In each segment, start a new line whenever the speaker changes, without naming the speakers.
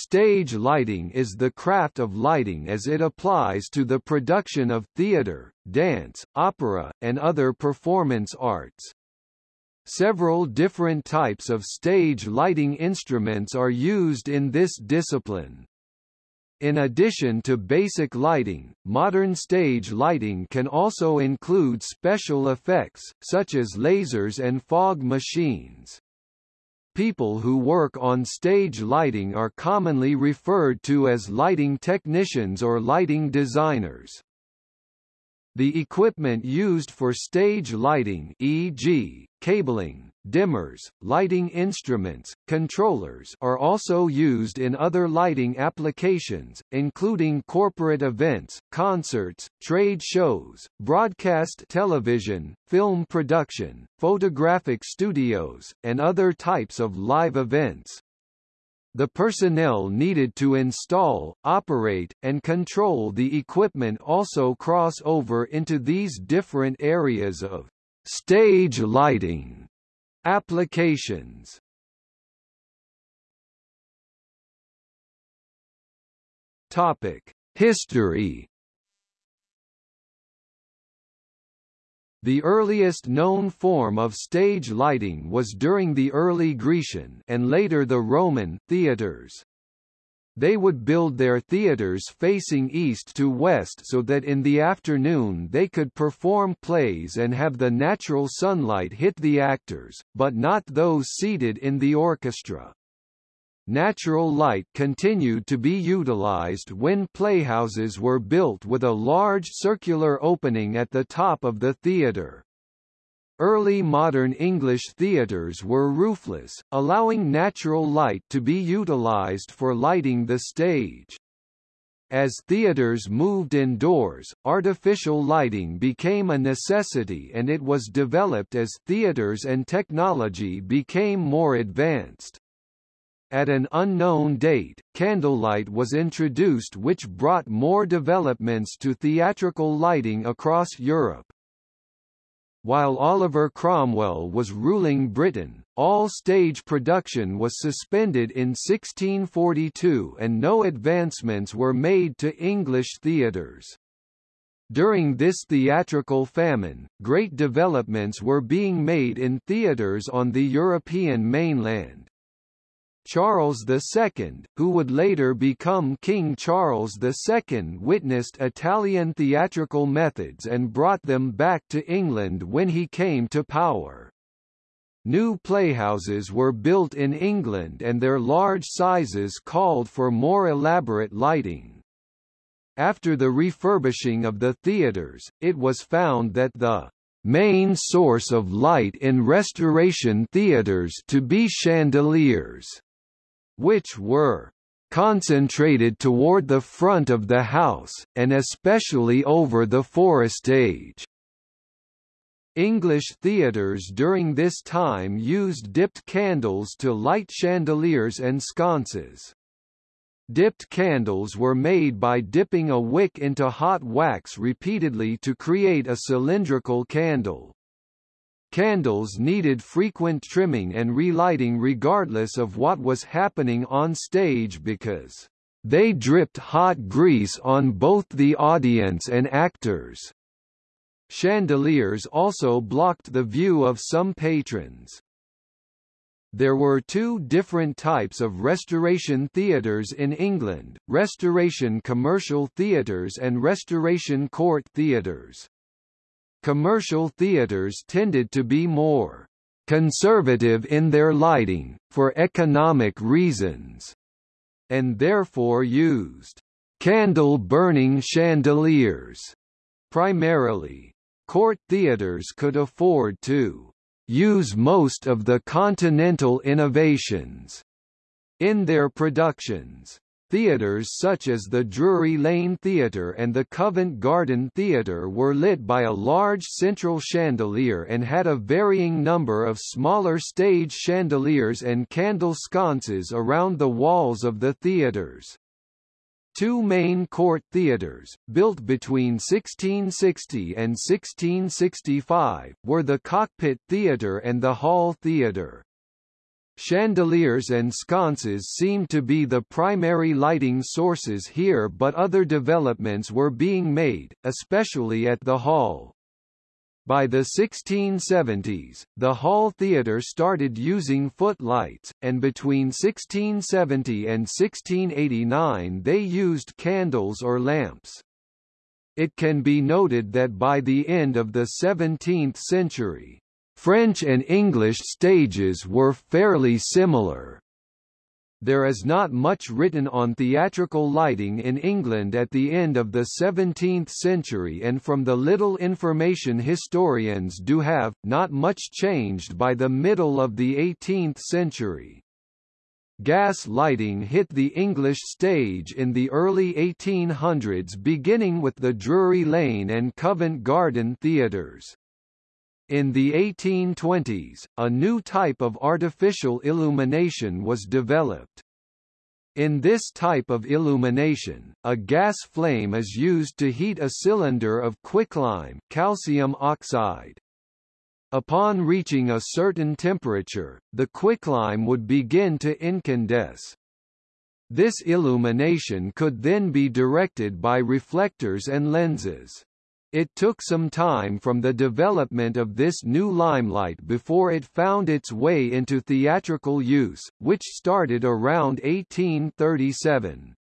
Stage lighting is the craft of lighting as it applies to the production of theatre, dance, opera, and other performance arts. Several different types of stage lighting instruments are used in this discipline. In addition to basic lighting, modern stage lighting can also include special effects, such as lasers and fog machines. People who work on stage lighting are commonly referred to as lighting technicians or lighting designers. The equipment used for stage lighting e.g., cabling, dimmers, lighting instruments, controllers are also used in other lighting applications, including corporate events, concerts, trade shows, broadcast television, film production, photographic studios, and other types of live events. The personnel needed to install, operate, and control the equipment also cross over into these different areas of stage lighting applications. Topic: History The earliest known form of stage lighting was during the early Grecian and later the Roman theaters. They would build their theaters facing east to west so that in the afternoon they could perform plays and have the natural sunlight hit the actors, but not those seated in the orchestra. Natural light continued to be utilized when playhouses were built with a large circular opening at the top of the theatre. Early modern English theatres were roofless, allowing natural light to be utilized for lighting the stage. As theaters moved indoors, artificial lighting became a necessity and it was developed as theaters and technology became more advanced. At an unknown date, candlelight was introduced which brought more developments to theatrical lighting across Europe. While Oliver Cromwell was ruling Britain, all stage production was suspended in 1642 and no advancements were made to English theatres. During this theatrical famine, great developments were being made in theatres on the European mainland. Charles II, who would later become King Charles II witnessed Italian theatrical methods and brought them back to England when he came to power. New playhouses were built in England and their large sizes called for more elaborate lighting. After the refurbishing of the theatres, it was found that the main source of light in restoration theatres to be chandeliers which were concentrated toward the front of the house, and especially over the forestage. English theatres during this time used dipped candles to light chandeliers and sconces. Dipped candles were made by dipping a wick into hot wax repeatedly to create a cylindrical candle. Candles needed frequent trimming and relighting regardless of what was happening on stage because they dripped hot grease on both the audience and actors. Chandeliers also blocked the view of some patrons. There were two different types of restoration theatres in England, restoration commercial theatres and restoration court theatres. Commercial theaters tended to be more conservative in their lighting, for economic reasons, and therefore used candle-burning chandeliers. Primarily, court theaters could afford to use most of the continental innovations in their productions. Theatres such as the Drury Lane Theatre and the Covent Garden Theatre were lit by a large central chandelier and had a varying number of smaller stage chandeliers and candle sconces around the walls of the theatres. Two main court theatres, built between 1660 and 1665, were the Cockpit Theatre and the Hall Theatre. Chandeliers and sconces seem to be the primary lighting sources here but other developments were being made, especially at the hall. By the 1670s, the Hall Theatre started using footlights, and between 1670 and 1689 they used candles or lamps. It can be noted that by the end of the 17th century, French and English stages were fairly similar. There is not much written on theatrical lighting in England at the end of the 17th century and from the little information historians do have, not much changed by the middle of the 18th century. Gas lighting hit the English stage in the early 1800s beginning with the Drury Lane and Covent Garden theatres. In the 1820s, a new type of artificial illumination was developed. In this type of illumination, a gas flame is used to heat a cylinder of quicklime calcium oxide. Upon reaching a certain temperature, the quicklime would begin to incandesce. This illumination could then be directed by reflectors and lenses. It took some time from the development of this new limelight before it found its way into theatrical use, which started around 1837.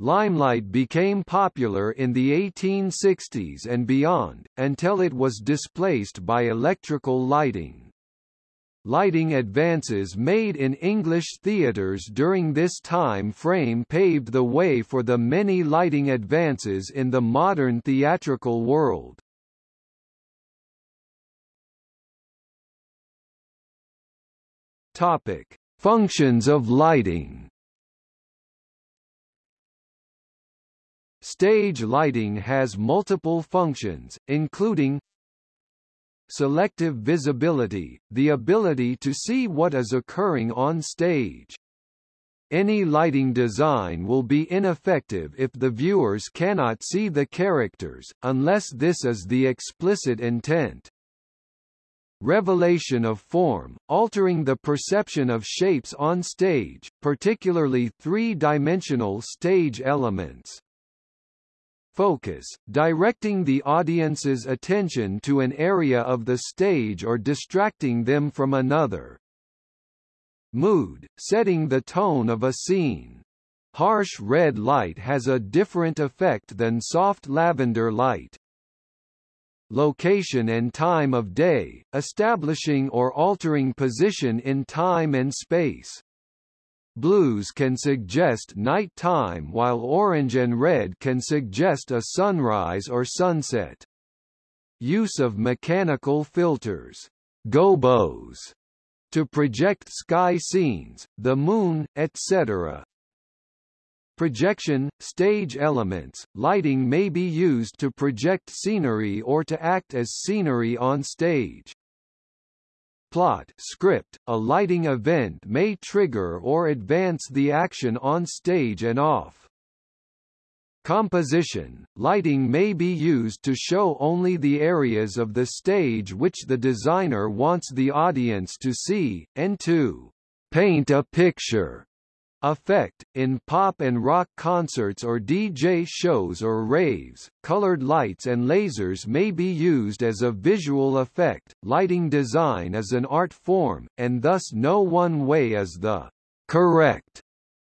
Limelight became popular in the 1860s and beyond, until it was displaced by electrical lighting. Lighting advances made in English theatres during this time frame paved the way for the many lighting advances in the modern theatrical world. Topic: Functions of lighting. Stage lighting has multiple functions, including Selective visibility, the ability to see what is occurring on stage. Any lighting design will be ineffective if the viewers cannot see the characters, unless this is the explicit intent. Revelation of form, altering the perception of shapes on stage, particularly three-dimensional stage elements. Focus, directing the audience's attention to an area of the stage or distracting them from another. Mood, setting the tone of a scene. Harsh red light has a different effect than soft lavender light. Location and time of day, establishing or altering position in time and space. Blues can suggest night time while orange and red can suggest a sunrise or sunset. Use of mechanical filters, gobos, to project sky scenes, the moon, etc. Projection, stage elements, lighting may be used to project scenery or to act as scenery on stage. Plot script, a lighting event may trigger or advance the action on stage and off. Composition, lighting may be used to show only the areas of the stage which the designer wants the audience to see, and to paint a picture effect. In pop and rock concerts or DJ shows or raves, colored lights and lasers may be used as a visual effect. Lighting design is an art form, and thus no one way is the correct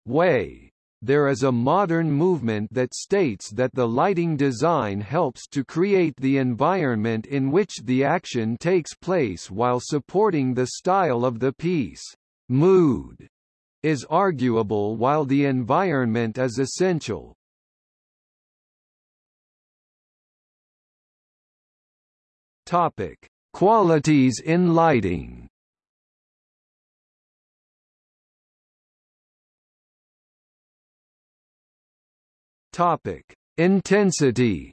way. There is a modern movement that states that the lighting design helps to create the environment in which the action takes place while supporting the style of the piece. Mood is arguable while the environment is essential. Topic: Qualities in lighting. Topic: Intensity.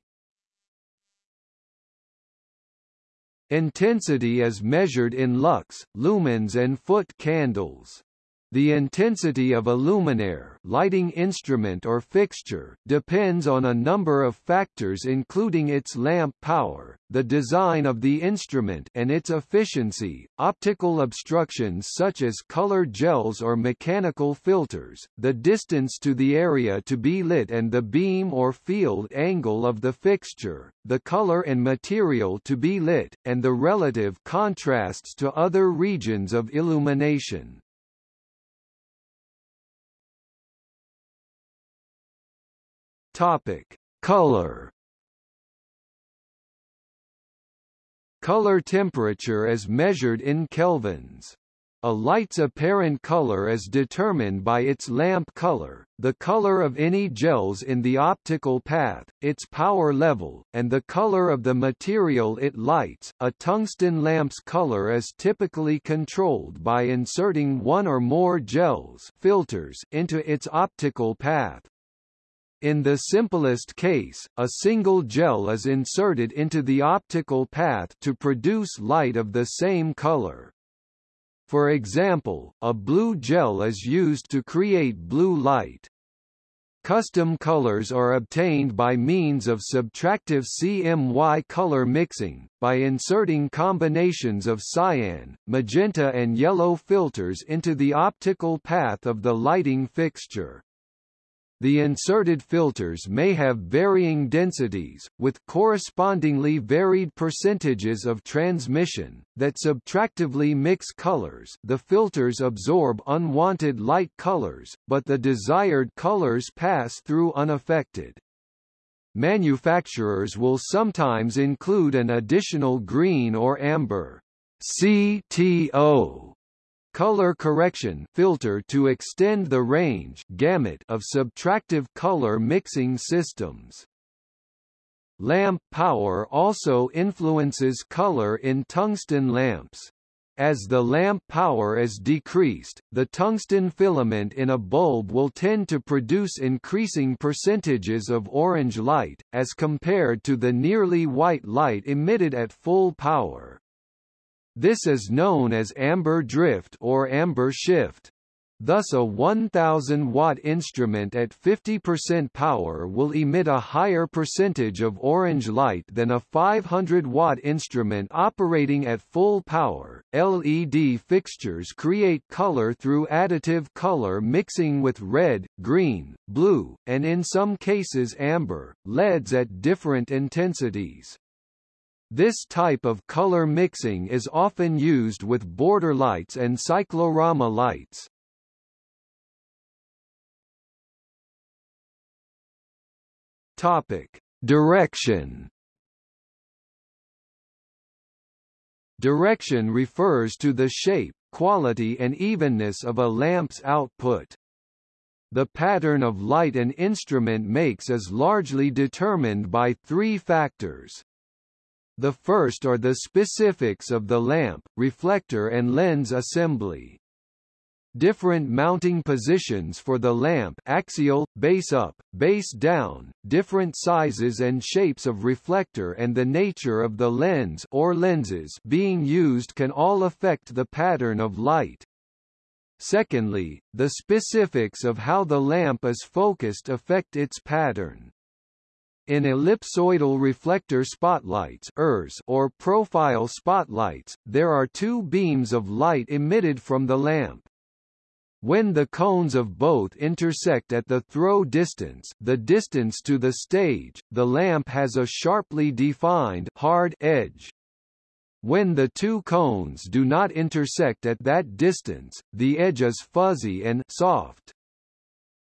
Intensity is measured in lux, lumens and foot candles. The intensity of a luminaire lighting instrument or fixture depends on a number of factors including its lamp power, the design of the instrument and its efficiency, optical obstructions such as color gels or mechanical filters, the distance to the area to be lit and the beam or field angle of the fixture, the color and material to be lit, and the relative contrasts to other regions of illumination. Topic: Color. Color temperature is measured in kelvins. A light's apparent color is determined by its lamp color, the color of any gels in the optical path, its power level, and the color of the material it lights. A tungsten lamp's color is typically controlled by inserting one or more gels filters into its optical path. In the simplest case, a single gel is inserted into the optical path to produce light of the same color. For example, a blue gel is used to create blue light. Custom colors are obtained by means of subtractive CMY color mixing, by inserting combinations of cyan, magenta and yellow filters into the optical path of the lighting fixture. The inserted filters may have varying densities, with correspondingly varied percentages of transmission, that subtractively mix colors. The filters absorb unwanted light colors, but the desired colors pass through unaffected. Manufacturers will sometimes include an additional green or amber. CTO color correction filter to extend the range gamut of subtractive color mixing systems. Lamp power also influences color in tungsten lamps. As the lamp power is decreased, the tungsten filament in a bulb will tend to produce increasing percentages of orange light, as compared to the nearly white light emitted at full power. This is known as amber drift or amber shift. Thus a 1000 watt instrument at 50% power will emit a higher percentage of orange light than a 500 watt instrument operating at full power. LED fixtures create color through additive color mixing with red, green, blue, and in some cases amber, LEDs at different intensities. This type of color mixing is often used with border lights and cyclorama lights. Topic: Direction. Direction refers to the shape, quality and evenness of a lamp's output. The pattern of light an instrument makes is largely determined by three factors. The first are the specifics of the lamp, reflector and lens assembly. Different mounting positions for the lamp axial, base up, base down, different sizes and shapes of reflector and the nature of the lens or lenses being used can all affect the pattern of light. Secondly, the specifics of how the lamp is focused affect its pattern. In ellipsoidal reflector spotlights or profile spotlights, there are two beams of light emitted from the lamp. When the cones of both intersect at the throw distance the distance to the stage, the lamp has a sharply defined hard edge. When the two cones do not intersect at that distance, the edge is fuzzy and soft.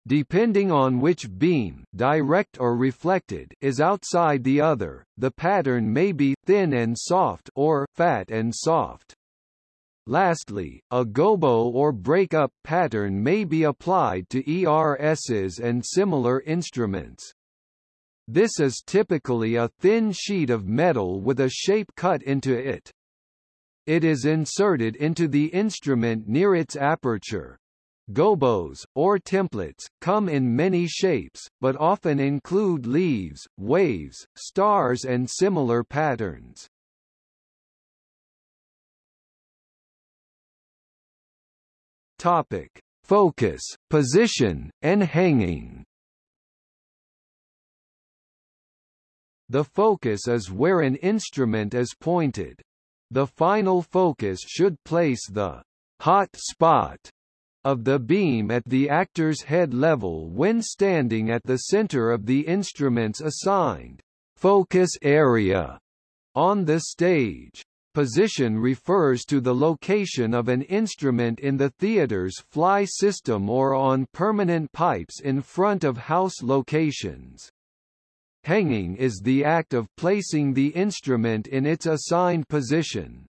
Depending on which beam direct or reflected is outside the other, the pattern may be thin and soft or fat and soft. Lastly, a gobo or break-up pattern may be applied to ERSs and similar instruments. This is typically a thin sheet of metal with a shape cut into it. It is inserted into the instrument near its aperture, Gobos, or templates, come in many shapes, but often include leaves, waves, stars and similar patterns. Topic. Focus, position, and hanging The focus is where an instrument is pointed. The final focus should place the hot spot of the beam at the actor's head level when standing at the center of the instrument's assigned focus area on the stage. Position refers to the location of an instrument in the theater's fly system or on permanent pipes in front of house locations. Hanging is the act of placing the instrument in its assigned position.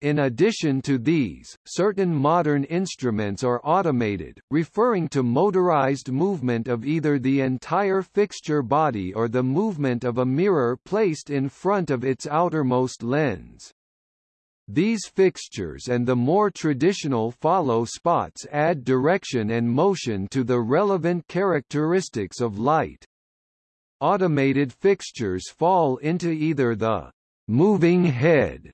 In addition to these, certain modern instruments are automated, referring to motorized movement of either the entire fixture body or the movement of a mirror placed in front of its outermost lens. These fixtures and the more traditional follow spots add direction and motion to the relevant characteristics of light. Automated fixtures fall into either the moving head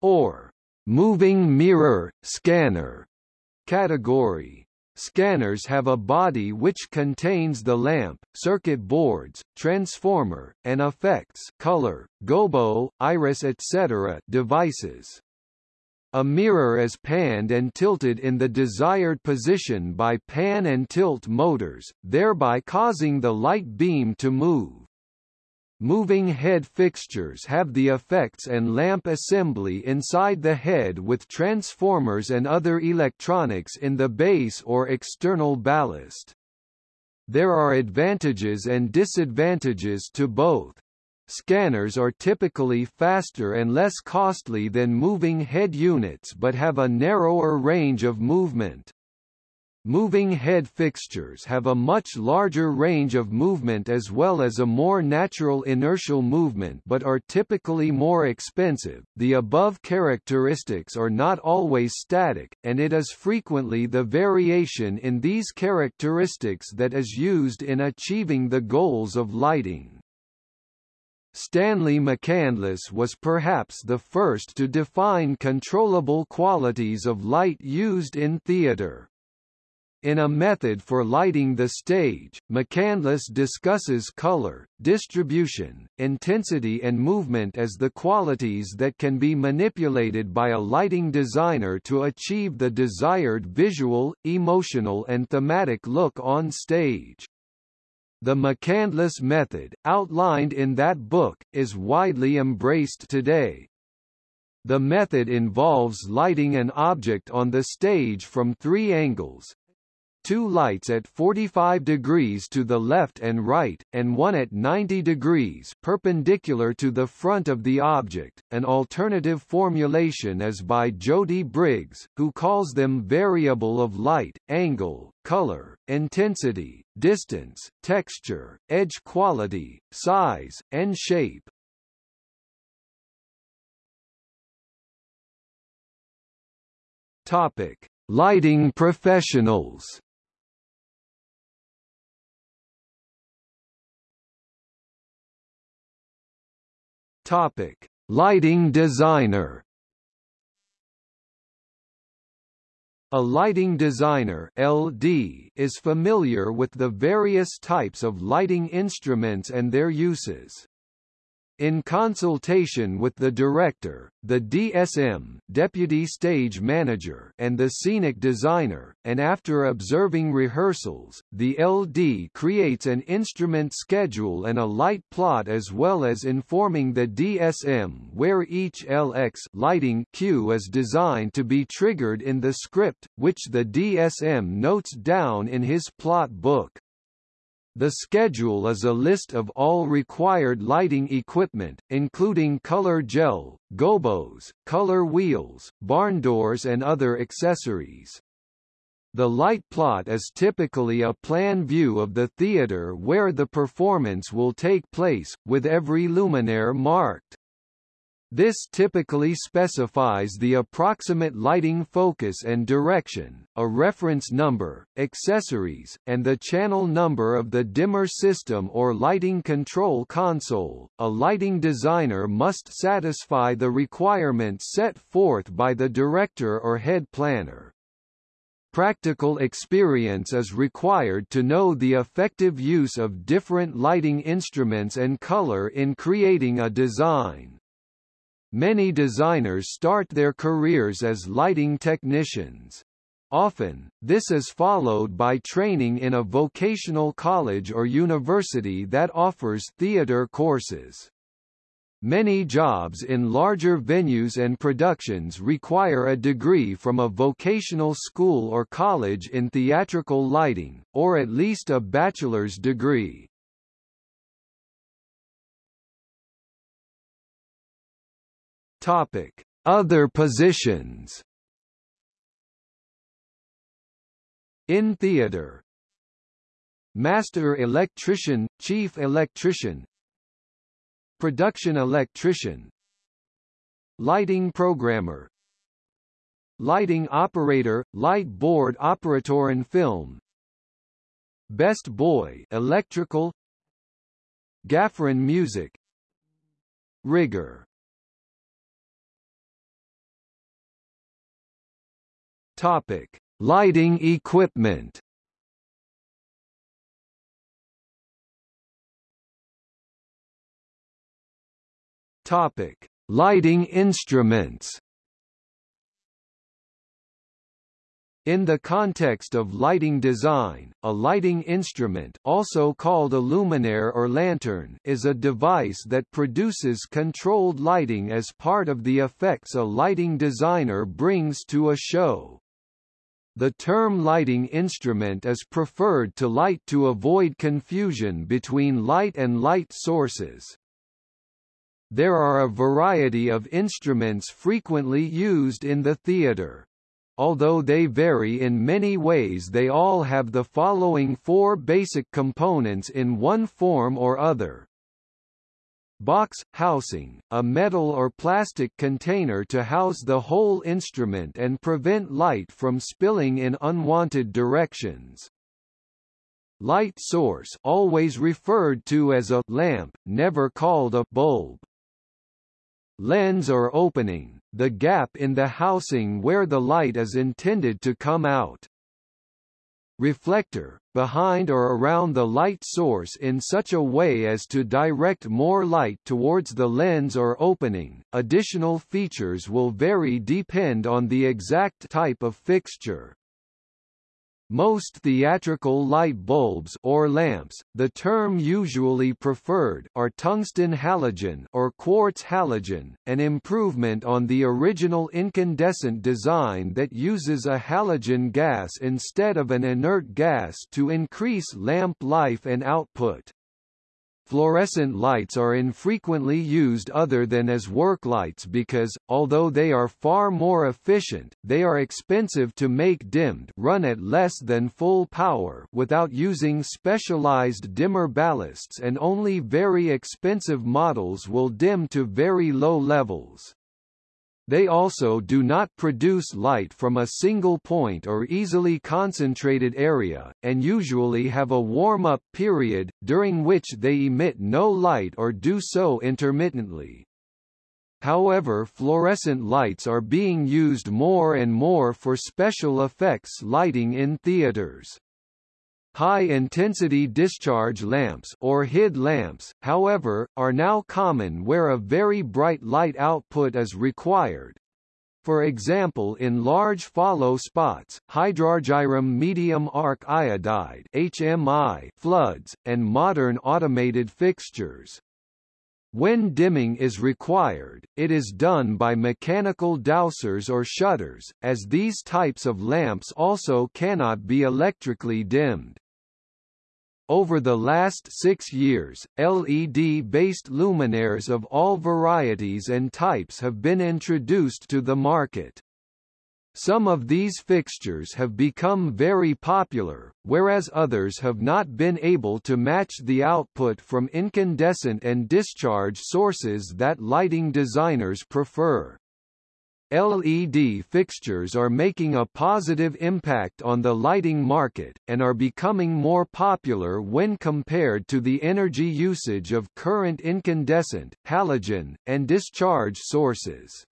or moving mirror, scanner category. Scanners have a body which contains the lamp, circuit boards, transformer, and effects color, gobo, iris etc. devices. A mirror is panned and tilted in the desired position by pan and tilt motors, thereby causing the light beam to move. Moving head fixtures have the effects and lamp assembly inside the head with transformers and other electronics in the base or external ballast. There are advantages and disadvantages to both. Scanners are typically faster and less costly than moving head units but have a narrower range of movement. Moving head fixtures have a much larger range of movement as well as a more natural inertial movement but are typically more expensive. The above characteristics are not always static, and it is frequently the variation in these characteristics that is used in achieving the goals of lighting. Stanley McCandless was perhaps the first to define controllable qualities of light used in theater. In a method for lighting the stage, McCandless discusses color, distribution, intensity and movement as the qualities that can be manipulated by a lighting designer to achieve the desired visual, emotional and thematic look on stage. The McCandless method, outlined in that book, is widely embraced today. The method involves lighting an object on the stage from three angles, two lights at 45 degrees to the left and right, and one at 90 degrees perpendicular to the front of the object. An alternative formulation is by Jody Briggs, who calls them variable of light, angle, color, intensity, distance, texture, edge quality, size, and shape. Topic: Lighting professionals. Topic: Lighting designer. A lighting designer (LD) is familiar with the various types of lighting instruments and their uses. In consultation with the director, the DSM deputy stage manager and the scenic designer, and after observing rehearsals, the LD creates an instrument schedule and a light plot as well as informing the DSM where each LX lighting cue is designed to be triggered in the script, which the DSM notes down in his plot book. The schedule is a list of all required lighting equipment, including color gel, gobos, color wheels, barn doors and other accessories. The light plot is typically a plan view of the theater where the performance will take place, with every luminaire marked. This typically specifies the approximate lighting focus and direction, a reference number, accessories, and the channel number of the dimmer system or lighting control console. A lighting designer must satisfy the requirements set forth by the director or head planner. practical experience is required to know the effective use of different lighting instruments and color in creating a design. Many designers start their careers as lighting technicians. Often, this is followed by training in a vocational college or university that offers theater courses. Many jobs in larger venues and productions require a degree from a vocational school or college in theatrical lighting, or at least a bachelor's degree. Topic: Other positions. In theater. Master electrician, chief electrician. Production electrician. Lighting programmer. Lighting operator, light board operator in film. Best boy electrical. Gaffer in music. Rigger Topic Lighting equipment Topic: Lighting instruments. In the context of lighting design, a lighting instrument also called a luminaire or lantern is a device that produces controlled lighting as part of the effects a lighting designer brings to a show. The term lighting instrument is preferred to light to avoid confusion between light and light sources. There are a variety of instruments frequently used in the theatre. Although they vary in many ways they all have the following four basic components in one form or other. Box housing, a metal or plastic container to house the whole instrument and prevent light from spilling in unwanted directions. Light source always referred to as a lamp, never called a bulb. Lens or opening, the gap in the housing where the light is intended to come out reflector, behind or around the light source in such a way as to direct more light towards the lens or opening. Additional features will vary depend on the exact type of fixture. Most theatrical light bulbs or lamps, the term usually preferred, are tungsten halogen or quartz halogen, an improvement on the original incandescent design that uses a halogen gas instead of an inert gas to increase lamp life and output. Fluorescent lights are infrequently used other than as work lights because, although they are far more efficient, they are expensive to make dimmed run at less than full power without using specialized dimmer ballasts and only very expensive models will dim to very low levels. They also do not produce light from a single point or easily concentrated area, and usually have a warm-up period, during which they emit no light or do so intermittently. However fluorescent lights are being used more and more for special effects lighting in theaters. High-intensity discharge lamps or HID lamps, however, are now common where a very bright light output is required. For example in large follow spots, hydrargyrum medium arc iodide HMI floods, and modern automated fixtures. When dimming is required, it is done by mechanical dowsers or shutters, as these types of lamps also cannot be electrically dimmed. Over the last six years, LED-based luminaires of all varieties and types have been introduced to the market. Some of these fixtures have become very popular, whereas others have not been able to match the output from incandescent and discharge sources that lighting designers prefer. LED fixtures are making a positive impact on the lighting market, and are becoming more popular when compared to the energy usage of current incandescent, halogen, and discharge sources.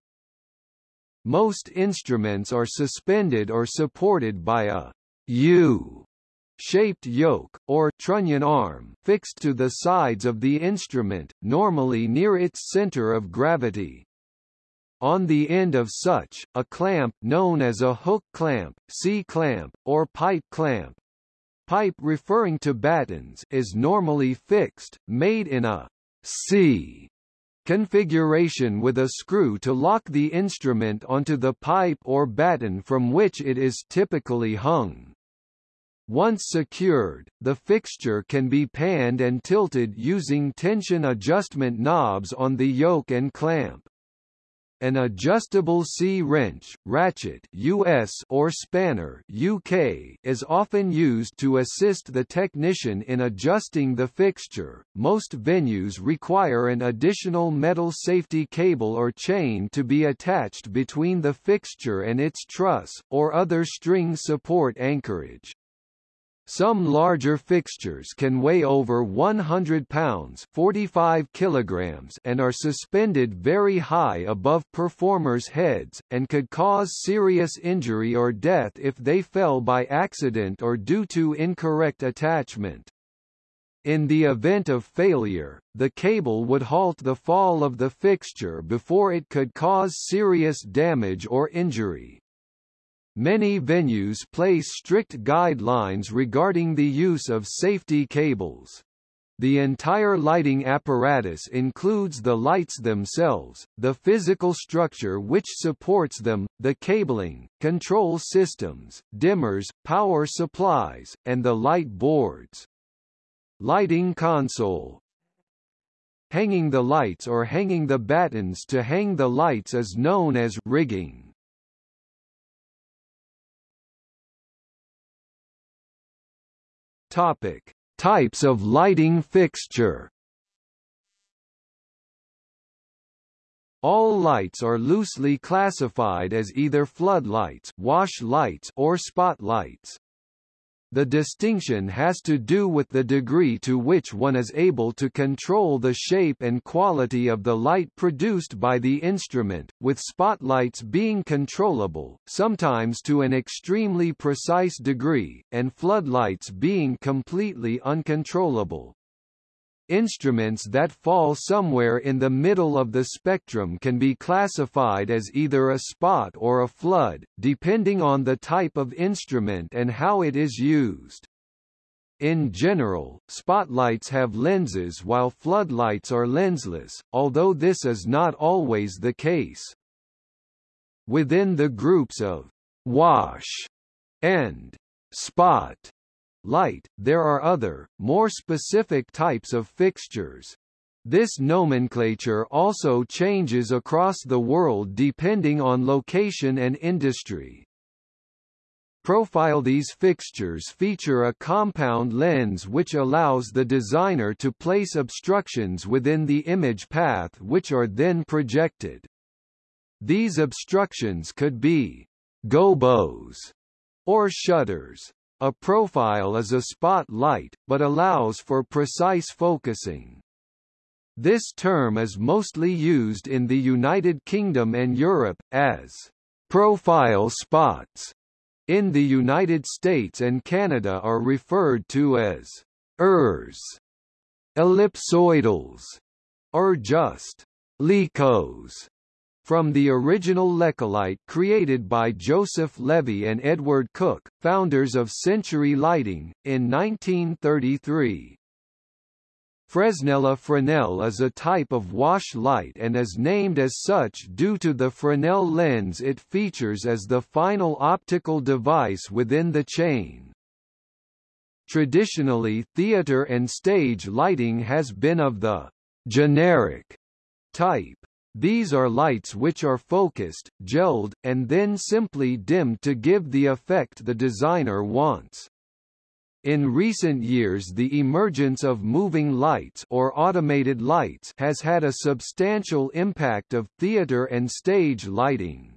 Most instruments are suspended or supported by a U shaped yoke, or trunnion arm fixed to the sides of the instrument, normally near its center of gravity. On the end of such, a clamp known as a hook clamp, C-clamp, or pipe clamp, pipe referring to battens is normally fixed, made in a C configuration with a screw to lock the instrument onto the pipe or batten from which it is typically hung. Once secured, the fixture can be panned and tilted using tension adjustment knobs on the yoke and clamp. An adjustable C-wrench, ratchet US or spanner UK is often used to assist the technician in adjusting the fixture. Most venues require an additional metal safety cable or chain to be attached between the fixture and its truss, or other string support anchorage. Some larger fixtures can weigh over 100 pounds 45 kilograms and are suspended very high above performers' heads, and could cause serious injury or death if they fell by accident or due to incorrect attachment. In the event of failure, the cable would halt the fall of the fixture before it could cause serious damage or injury. Many venues place strict guidelines regarding the use of safety cables. The entire lighting apparatus includes the lights themselves, the physical structure which supports them, the cabling, control systems, dimmers, power supplies, and the light boards. Lighting console Hanging the lights or hanging the battens to hang the lights is known as rigging. Topic: Types of lighting fixture. All lights are loosely classified as either floodlights, wash lights, or spotlights. The distinction has to do with the degree to which one is able to control the shape and quality of the light produced by the instrument, with spotlights being controllable, sometimes to an extremely precise degree, and floodlights being completely uncontrollable. Instruments that fall somewhere in the middle of the spectrum can be classified as either a spot or a flood, depending on the type of instrument and how it is used. In general, spotlights have lenses while floodlights are lensless, although this is not always the case. Within the groups of wash and spot light, there are other, more specific types of fixtures. This nomenclature also changes across the world depending on location and industry. Profile These fixtures feature a compound lens which allows the designer to place obstructions within the image path which are then projected. These obstructions could be gobos or shutters. A profile is a spotlight, but allows for precise focusing. This term is mostly used in the United Kingdom and Europe, as profile spots. In the United States and Canada are referred to as ERS, ellipsoidals, or just lekos from the original Lekolite created by Joseph Levy and Edward Kook, founders of Century Lighting, in 1933. Fresnel Fresnel is a type of wash light and is named as such due to the Fresnel lens it features as the final optical device within the chain. Traditionally theater and stage lighting has been of the generic type. These are lights which are focused, gelled, and then simply dimmed to give the effect the designer wants. In recent years the emergence of moving lights or automated lights has had a substantial impact of theater and stage lighting.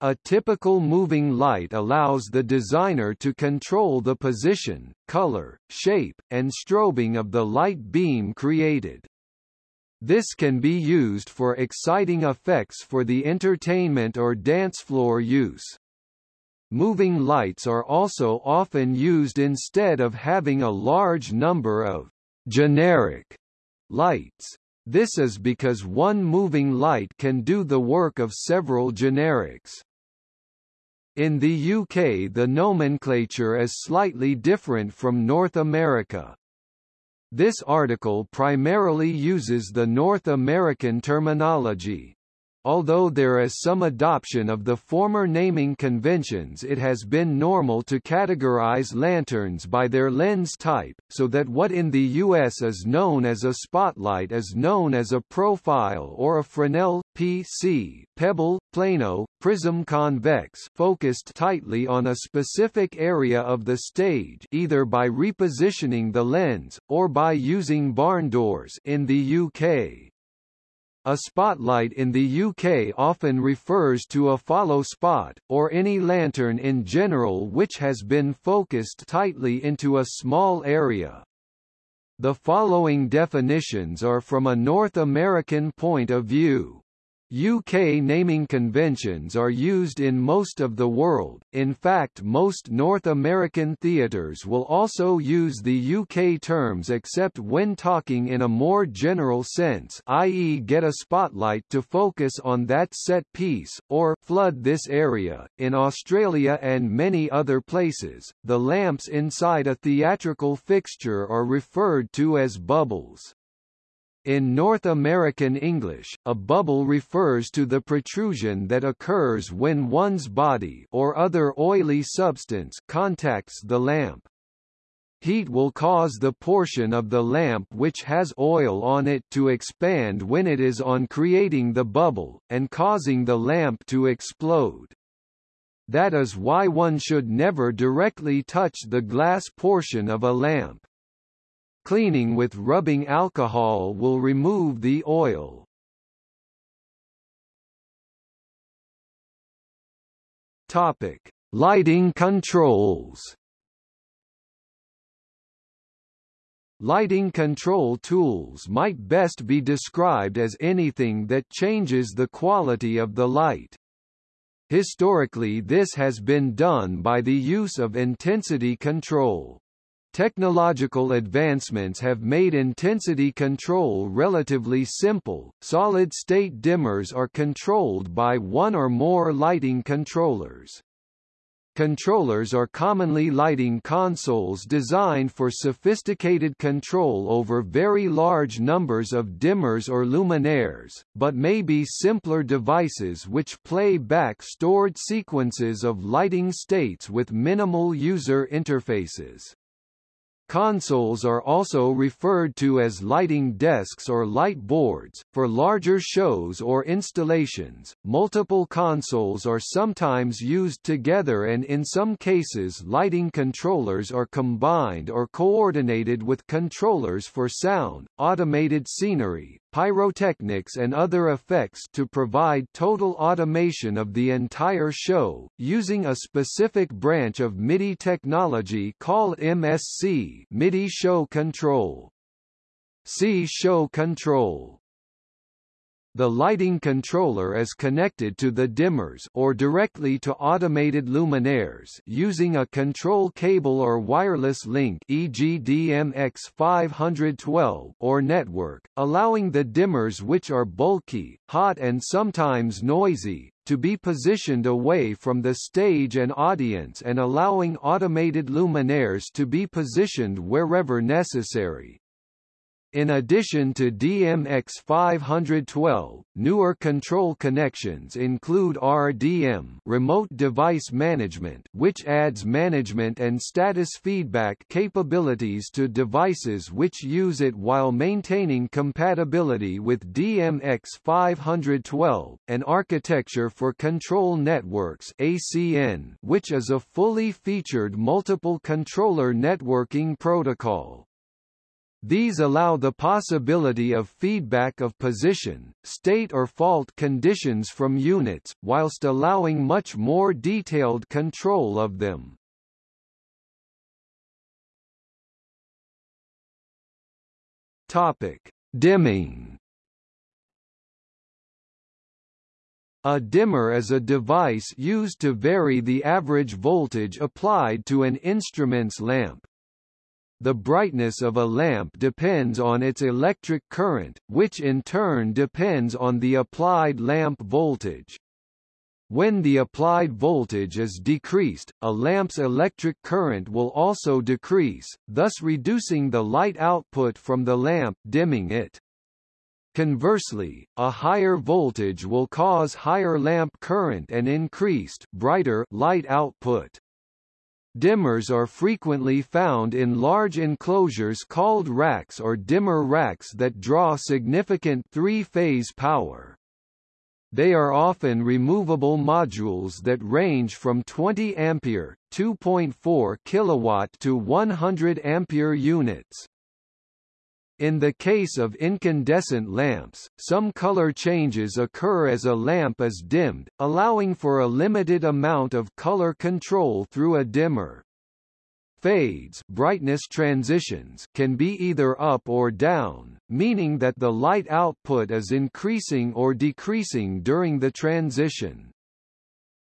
A typical moving light allows the designer to control the position, color, shape, and strobing of the light beam created. This can be used for exciting effects for the entertainment or dance floor use. Moving lights are also often used instead of having a large number of generic lights. This is because one moving light can do the work of several generics. In the UK the nomenclature is slightly different from North America. This article primarily uses the North American terminology. Although there is some adoption of the former naming conventions it has been normal to categorize lanterns by their lens type, so that what in the U.S. is known as a spotlight is known as a profile or a Fresnel, PC, pebble, plano, prism convex focused tightly on a specific area of the stage either by repositioning the lens, or by using barn doors in the UK. A spotlight in the UK often refers to a follow spot, or any lantern in general which has been focused tightly into a small area. The following definitions are from a North American point of view. UK naming conventions are used in most of the world, in fact most North American theatres will also use the UK terms except when talking in a more general sense i.e. get a spotlight to focus on that set piece, or flood this area. In Australia and many other places, the lamps inside a theatrical fixture are referred to as bubbles. In North American English, a bubble refers to the protrusion that occurs when one's body or other oily substance contacts the lamp. Heat will cause the portion of the lamp which has oil on it to expand when it is on creating the bubble, and causing the lamp to explode. That is why one should never directly touch the glass portion of a lamp. Cleaning with rubbing alcohol will remove the oil. Topic: Lighting controls. Lighting control tools might best be described as anything that changes the quality of the light. Historically this has been done by the use of intensity control. Technological advancements have made intensity control relatively simple. Solid-state dimmers are controlled by one or more lighting controllers. Controllers are commonly lighting consoles designed for sophisticated control over very large numbers of dimmers or luminaires, but may be simpler devices which play back stored sequences of lighting states with minimal user interfaces. Consoles are also referred to as lighting desks or light boards. For larger shows or installations, multiple consoles are sometimes used together and in some cases lighting controllers are combined or coordinated with controllers for sound, automated scenery, pyrotechnics and other effects to provide total automation of the entire show, using a specific branch of MIDI technology called MSC MIDI Show Control. See Show Control. The lighting controller is connected to the dimmers or directly to automated luminaires using a control cable or wireless link e.g. DMX512 or network, allowing the dimmers which are bulky, hot and sometimes noisy, to be positioned away from the stage and audience and allowing automated luminaires to be positioned wherever necessary. In addition to DMX512, newer control connections include RDM remote device management which adds management and status feedback capabilities to devices which use it while maintaining compatibility with DMX512, and Architecture for Control Networks ACN which is a fully featured multiple controller networking protocol. These allow the possibility of feedback of position, state or fault conditions from units, whilst allowing much more detailed control of them. Topic: Dimming. A dimmer is a device used to vary the average voltage applied to an instrument's lamp, the brightness of a lamp depends on its electric current, which in turn depends on the applied lamp voltage. When the applied voltage is decreased, a lamp's electric current will also decrease, thus reducing the light output from the lamp dimming it. Conversely, a higher voltage will cause higher lamp current and increased brighter light output. Dimmers are frequently found in large enclosures called racks or dimmer racks that draw significant three-phase power. They are often removable modules that range from 20 ampere, 2.4 kilowatt to 100 ampere units. In the case of incandescent lamps, some color changes occur as a lamp is dimmed, allowing for a limited amount of color control through a dimmer. Fades brightness transitions can be either up or down, meaning that the light output is increasing or decreasing during the transition.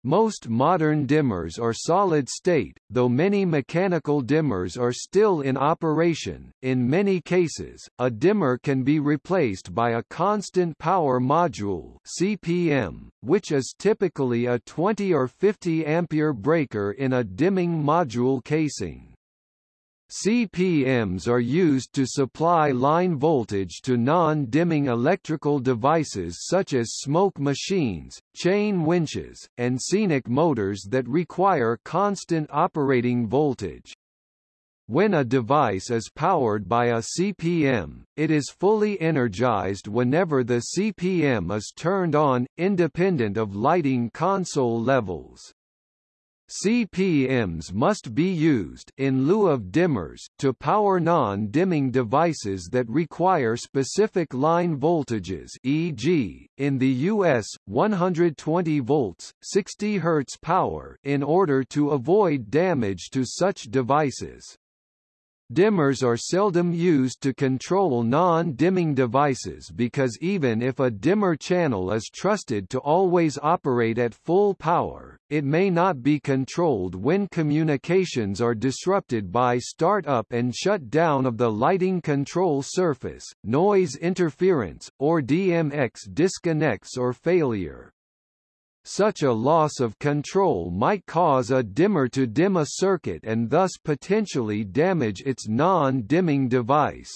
Most modern dimmers are solid state, though many mechanical dimmers are still in operation. In many cases, a dimmer can be replaced by a constant power module (CPM), which is typically a 20 or 50 ampere breaker in a dimming module casing. CPMs are used to supply line voltage to non-dimming electrical devices such as smoke machines, chain winches, and scenic motors that require constant operating voltage. When a device is powered by a CPM, it is fully energized whenever the CPM is turned on, independent of lighting console levels. CPMs must be used in lieu of dimmers to power non-dimming devices that require specific line voltages e.g., in the US, 120 volts, 60 Hz power in order to avoid damage to such devices. Dimmers are seldom used to control non-dimming devices because even if a dimmer channel is trusted to always operate at full power, it may not be controlled when communications are disrupted by start-up and shut down of the lighting control surface, noise interference, or DMX disconnects or failure. Such a loss of control might cause a dimmer to dim a circuit and thus potentially damage its non-dimming device.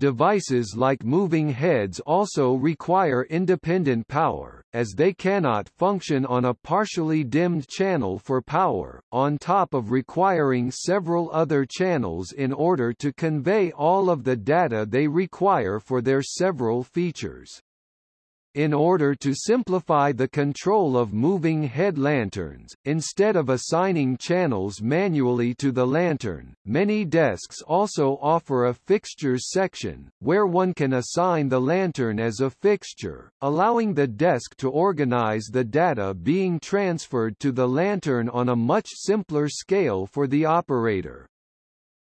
Devices like moving heads also require independent power, as they cannot function on a partially dimmed channel for power, on top of requiring several other channels in order to convey all of the data they require for their several features. In order to simplify the control of moving head lanterns, instead of assigning channels manually to the lantern, many desks also offer a fixtures section, where one can assign the lantern as a fixture, allowing the desk to organize the data being transferred to the lantern on a much simpler scale for the operator.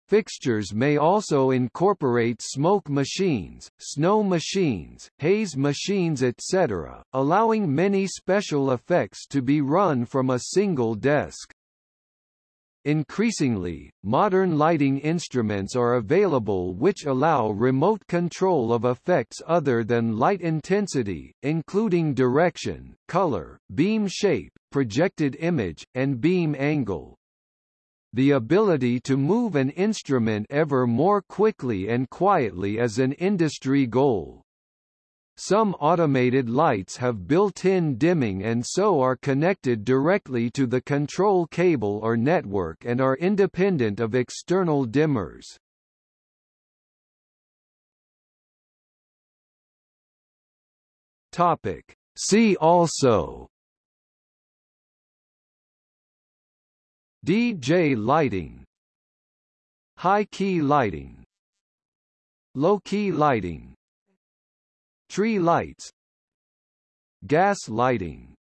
Fixtures may also incorporate smoke machines, snow machines, haze machines etc., allowing many special effects to be run from a single desk. Increasingly, modern lighting instruments are available which allow remote control of effects other than light intensity, including direction, color, beam shape, projected image, and beam angle. The ability to move an instrument ever more quickly and quietly is an industry goal. Some automated lights have built-in dimming and so are connected directly to the control cable or network and are independent of external dimmers. Topic. See also DJ lighting. High-key lighting. Low-key lighting. Tree lights. Gas lighting